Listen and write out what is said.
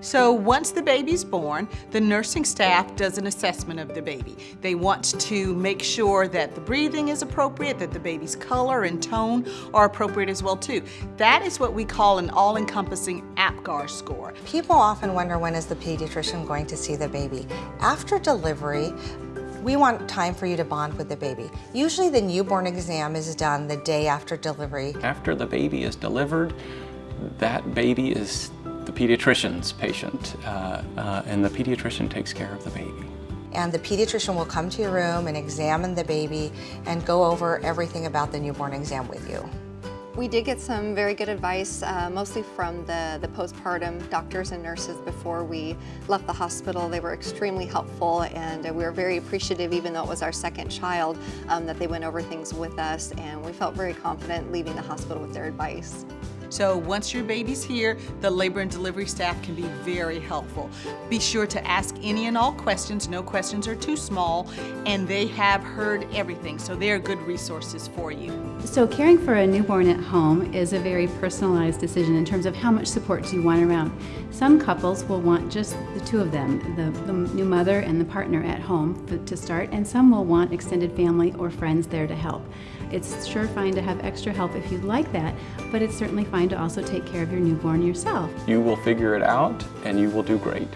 So once the baby's born, the nursing staff does an assessment of the baby. They want to make sure that the breathing is appropriate, that the baby's color and tone are appropriate as well too. That is what we call an all-encompassing APGAR score. People often wonder when is the pediatrician going to see the baby. After delivery, we want time for you to bond with the baby. Usually the newborn exam is done the day after delivery. After the baby is delivered, that baby is the pediatrician's patient, uh, uh, and the pediatrician takes care of the baby. And the pediatrician will come to your room and examine the baby and go over everything about the newborn exam with you. We did get some very good advice, uh, mostly from the, the postpartum doctors and nurses before we left the hospital. They were extremely helpful and uh, we were very appreciative, even though it was our second child, um, that they went over things with us and we felt very confident leaving the hospital with their advice. So once your baby's here, the labor and delivery staff can be very helpful. Be sure to ask any and all questions. No questions are too small, and they have heard everything, so they're good resources for you. So caring for a newborn at home is a very personalized decision in terms of how much support do you want around. Some couples will want just the two of them, the, the new mother and the partner at home to start, and some will want extended family or friends there to help. It's sure fine to have extra help if you'd like that, but it's certainly fine to also take care of your newborn yourself. You will figure it out and you will do great.